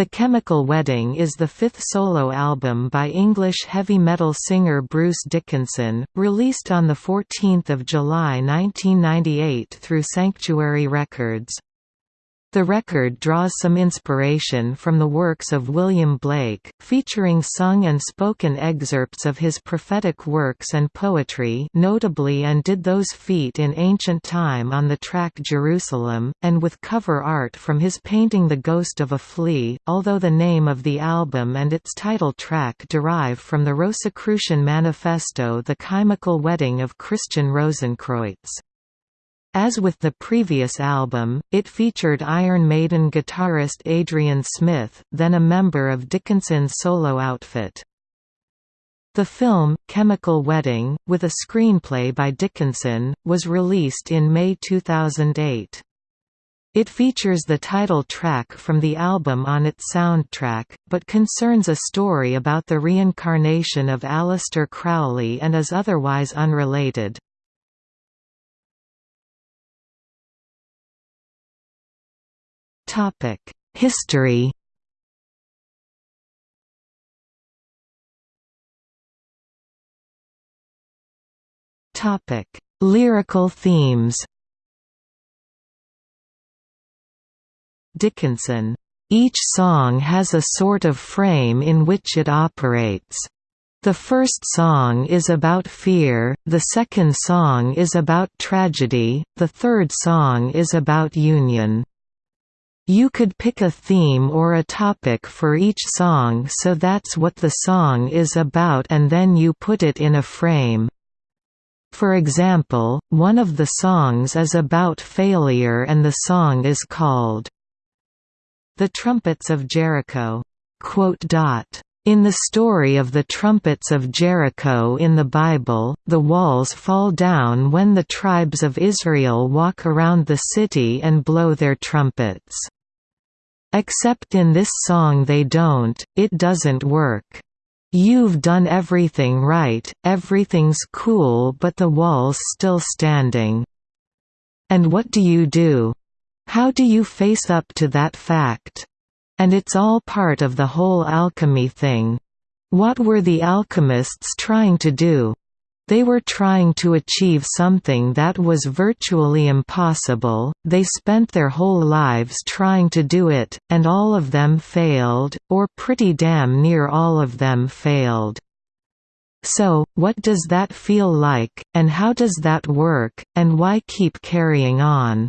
The Chemical Wedding is the fifth solo album by English heavy metal singer Bruce Dickinson, released on 14 July 1998 through Sanctuary Records. The record draws some inspiration from the works of William Blake, featuring sung and spoken excerpts of his prophetic works and poetry notably And Did Those Feet in Ancient Time on the track Jerusalem, and with cover art from his painting The Ghost of a Flea, although the name of the album and its title track derive from the Rosicrucian Manifesto The Chemical Wedding of Christian Rosenkreutz. As with the previous album, it featured Iron Maiden guitarist Adrian Smith, then a member of Dickinson's solo outfit. The film, Chemical Wedding, with a screenplay by Dickinson, was released in May 2008. It features the title track from the album on its soundtrack, but concerns a story about the reincarnation of Aleister Crowley and is otherwise unrelated. History Lyrical themes. Dickinson. Each song has a sort of frame in which it operates. The first song is about fear, the second song is about tragedy, the third song is about union. You could pick a theme or a topic for each song so that's what the song is about and then you put it in a frame. For example, one of the songs is about failure and the song is called The Trumpets of Jericho. In the story of the trumpets of Jericho in the Bible, the walls fall down when the tribes of Israel walk around the city and blow their trumpets. Except in this song they don't, it doesn't work. You've done everything right, everything's cool but the wall's still standing. And what do you do? How do you face up to that fact? And it's all part of the whole alchemy thing. What were the alchemists trying to do? They were trying to achieve something that was virtually impossible, they spent their whole lives trying to do it, and all of them failed, or pretty damn near all of them failed. So, what does that feel like, and how does that work, and why keep carrying on?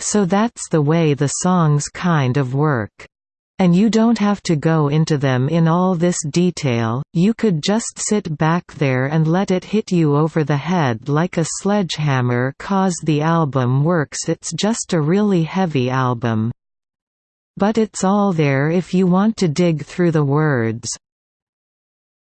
So that's the way the songs kind of work. And you don't have to go into them in all this detail, you could just sit back there and let it hit you over the head like a sledgehammer cause the album works it's just a really heavy album. But it's all there if you want to dig through the words.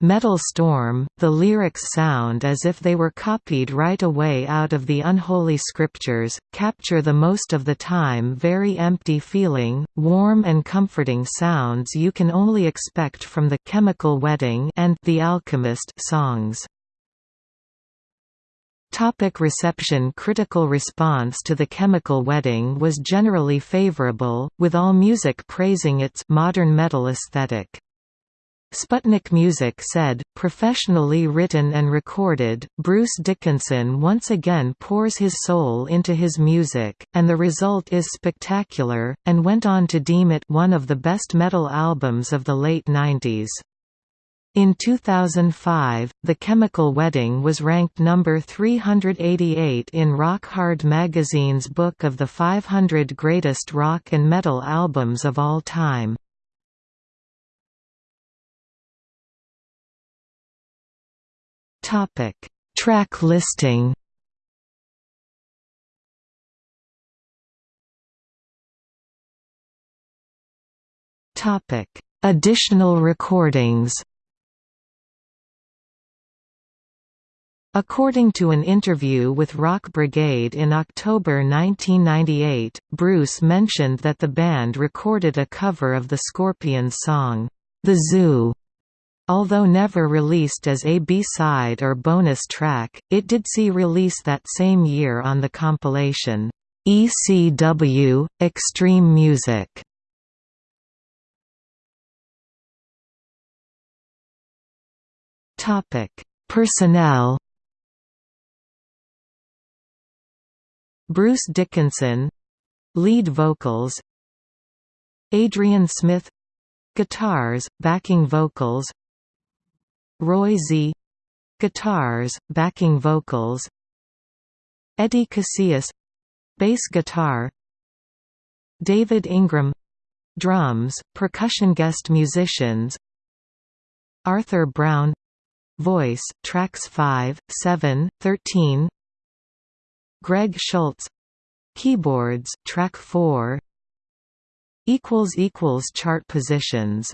Metal Storm, the lyrics sound as if they were copied right away out of the unholy scriptures, capture the most of the time very empty feeling, warm and comforting sounds you can only expect from the Chemical Wedding and The Alchemist songs. Topic reception Critical response to The Chemical Wedding was generally favorable, with AllMusic praising its modern metal aesthetic. Sputnik Music said, professionally written and recorded, Bruce Dickinson once again pours his soul into his music, and the result is spectacular, and went on to deem it one of the best metal albums of the late 90s. In 2005, The Chemical Wedding was ranked number 388 in Rock Hard magazine's book of the 500 greatest rock and metal albums of all time. Topic: Track listing. Topic: Additional recordings. According to an interview with Rock Brigade in October 1998, Bruce mentioned that the band recorded a cover of the Scorpions song, The Zoo, Although never released as a B-side or bonus track, it did see release that same year on the compilation, ECW – Extreme Music. Personnel. Bruce Dickinson — lead vocals. Adrian Smith — guitars, backing vocals. Roy Z, guitars, backing vocals. Eddie Casillas, bass guitar. David Ingram, drums, percussion guest musicians. Arthur Brown. Voice, tracks 5, 7, 13 Greg Schultz. Keyboards, track 4 Chart positions